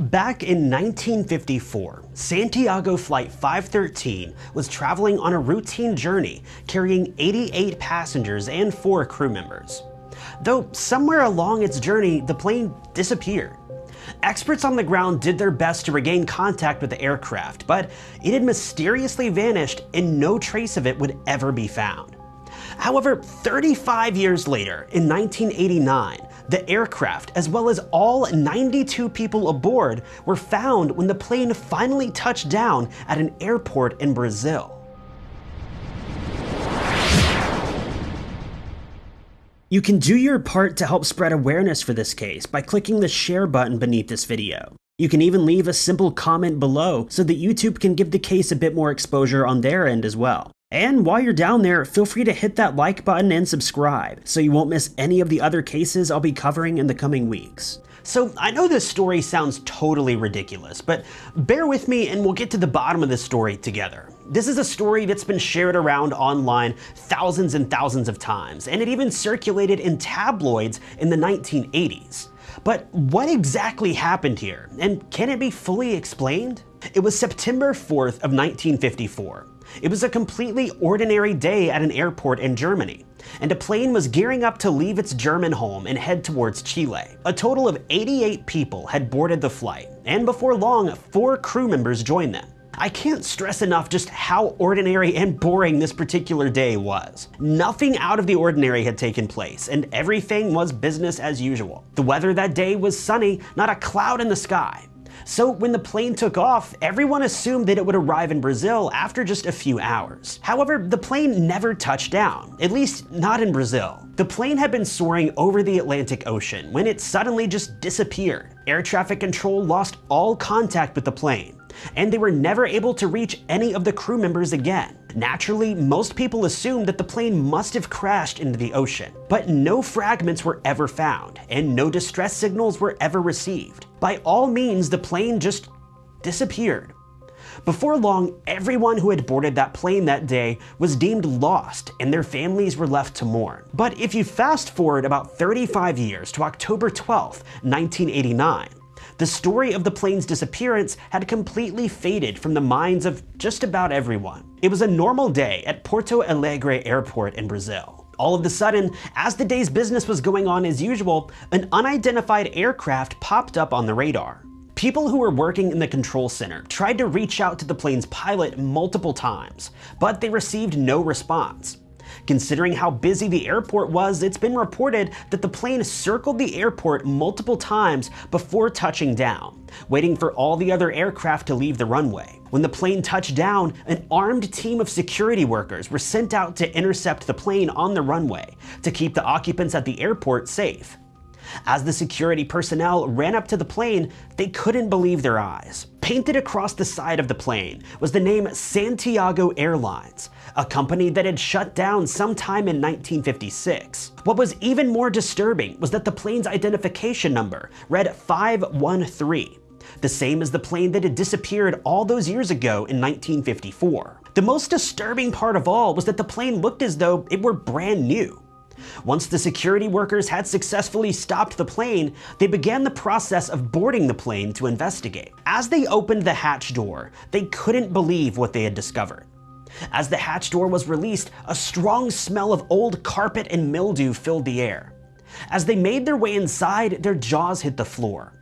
Back in 1954, Santiago Flight 513 was traveling on a routine journey carrying 88 passengers and 4 crew members. Though somewhere along its journey, the plane disappeared. Experts on the ground did their best to regain contact with the aircraft, but it had mysteriously vanished and no trace of it would ever be found. However, 35 years later, in 1989, the aircraft, as well as all 92 people aboard, were found when the plane finally touched down at an airport in Brazil. You can do your part to help spread awareness for this case by clicking the share button beneath this video. You can even leave a simple comment below so that YouTube can give the case a bit more exposure on their end as well. And while you're down there, feel free to hit that like button and subscribe so you won't miss any of the other cases I'll be covering in the coming weeks. So I know this story sounds totally ridiculous, but bear with me and we'll get to the bottom of this story together. This is a story that's been shared around online thousands and thousands of times, and it even circulated in tabloids in the 1980s. But what exactly happened here, and can it be fully explained? It was September 4th of 1954. It was a completely ordinary day at an airport in Germany, and a plane was gearing up to leave its German home and head towards Chile. A total of 88 people had boarded the flight, and before long, four crew members joined them. I can't stress enough just how ordinary and boring this particular day was. Nothing out of the ordinary had taken place, and everything was business as usual. The weather that day was sunny, not a cloud in the sky. So when the plane took off, everyone assumed that it would arrive in Brazil after just a few hours. However, the plane never touched down, at least not in Brazil. The plane had been soaring over the Atlantic Ocean when it suddenly just disappeared. Air traffic control lost all contact with the plane and they were never able to reach any of the crew members again. Naturally, most people assumed that the plane must have crashed into the ocean, but no fragments were ever found, and no distress signals were ever received. By all means, the plane just disappeared. Before long, everyone who had boarded that plane that day was deemed lost and their families were left to mourn. But if you fast forward about 35 years to October 12, 1989, the story of the plane's disappearance had completely faded from the minds of just about everyone. It was a normal day at Porto Alegre Airport in Brazil. All of a sudden, as the day's business was going on as usual, an unidentified aircraft popped up on the radar. People who were working in the control center tried to reach out to the plane's pilot multiple times, but they received no response. Considering how busy the airport was, it's been reported that the plane circled the airport multiple times before touching down, waiting for all the other aircraft to leave the runway. When the plane touched down, an armed team of security workers were sent out to intercept the plane on the runway to keep the occupants at the airport safe. As the security personnel ran up to the plane, they couldn't believe their eyes. Painted across the side of the plane was the name Santiago Airlines, a company that had shut down sometime in 1956. What was even more disturbing was that the plane's identification number read 513, the same as the plane that had disappeared all those years ago in 1954. The most disturbing part of all was that the plane looked as though it were brand new. Once the security workers had successfully stopped the plane, they began the process of boarding the plane to investigate. As they opened the hatch door, they couldn't believe what they had discovered. As the hatch door was released, a strong smell of old carpet and mildew filled the air. As they made their way inside, their jaws hit the floor.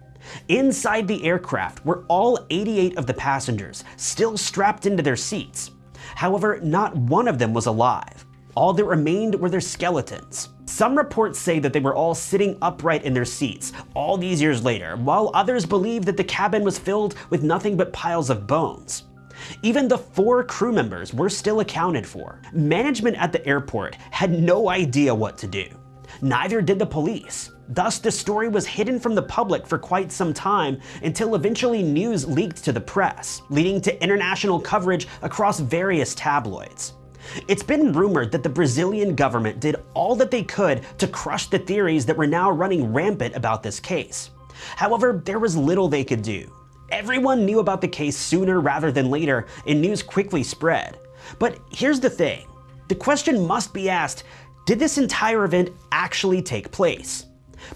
Inside the aircraft were all 88 of the passengers, still strapped into their seats. However, not one of them was alive. All that remained were their skeletons. Some reports say that they were all sitting upright in their seats all these years later, while others believe that the cabin was filled with nothing but piles of bones. Even the four crew members were still accounted for. Management at the airport had no idea what to do. Neither did the police. Thus, the story was hidden from the public for quite some time until eventually news leaked to the press, leading to international coverage across various tabloids. It's been rumored that the Brazilian government did all that they could to crush the theories that were now running rampant about this case. However, there was little they could do. Everyone knew about the case sooner rather than later, and news quickly spread. But here's the thing. The question must be asked, did this entire event actually take place?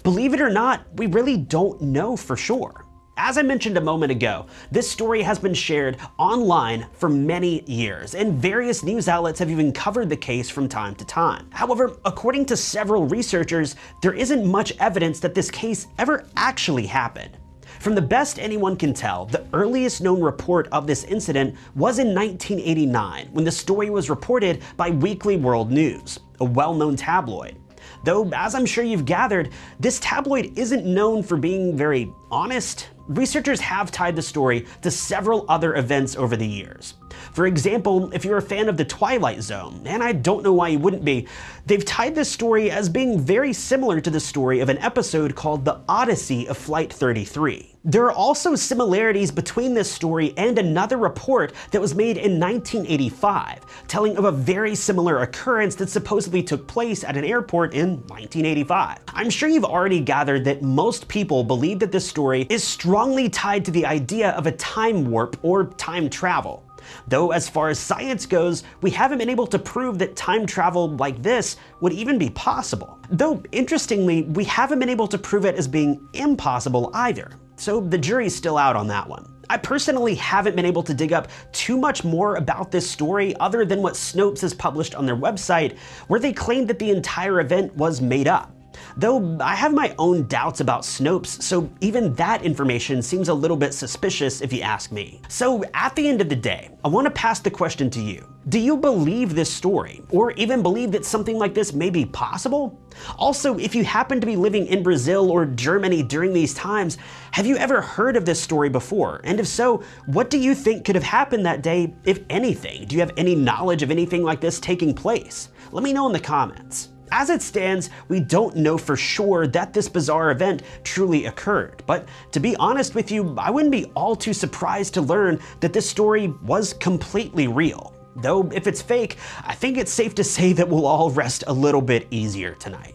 Believe it or not, we really don't know for sure. As I mentioned a moment ago, this story has been shared online for many years, and various news outlets have even covered the case from time to time. However, according to several researchers, there isn't much evidence that this case ever actually happened. From the best anyone can tell, the earliest known report of this incident was in 1989 when the story was reported by Weekly World News, a well-known tabloid. Though, as I'm sure you've gathered, this tabloid isn't known for being very honest, researchers have tied the story to several other events over the years. For example, if you're a fan of The Twilight Zone, and I don't know why you wouldn't be, they've tied this story as being very similar to the story of an episode called The Odyssey of Flight 33. There are also similarities between this story and another report that was made in 1985, telling of a very similar occurrence that supposedly took place at an airport in 1985. I'm sure you've already gathered that most people believe that this story is strongly tied to the idea of a time warp or time travel. Though as far as science goes, we haven't been able to prove that time travel like this would even be possible. Though interestingly, we haven't been able to prove it as being impossible either so the jury's still out on that one. I personally haven't been able to dig up too much more about this story other than what Snopes has published on their website, where they claim that the entire event was made up. Though I have my own doubts about Snopes, so even that information seems a little bit suspicious if you ask me. So at the end of the day, I want to pass the question to you. Do you believe this story, or even believe that something like this may be possible? Also, if you happen to be living in Brazil or Germany during these times, have you ever heard of this story before? And if so, what do you think could have happened that day, if anything? Do you have any knowledge of anything like this taking place? Let me know in the comments. As it stands, we don't know for sure that this bizarre event truly occurred, but to be honest with you, I wouldn't be all too surprised to learn that this story was completely real. Though if it's fake, I think it's safe to say that we'll all rest a little bit easier tonight.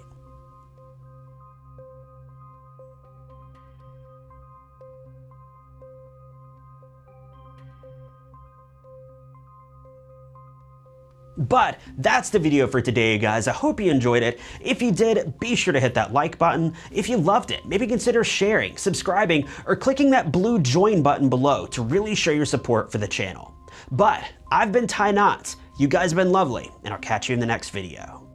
But that's the video for today, guys. I hope you enjoyed it. If you did, be sure to hit that like button. If you loved it, maybe consider sharing, subscribing, or clicking that blue join button below to really show your support for the channel. But I've been Ty Knotts. You guys have been lovely, and I'll catch you in the next video.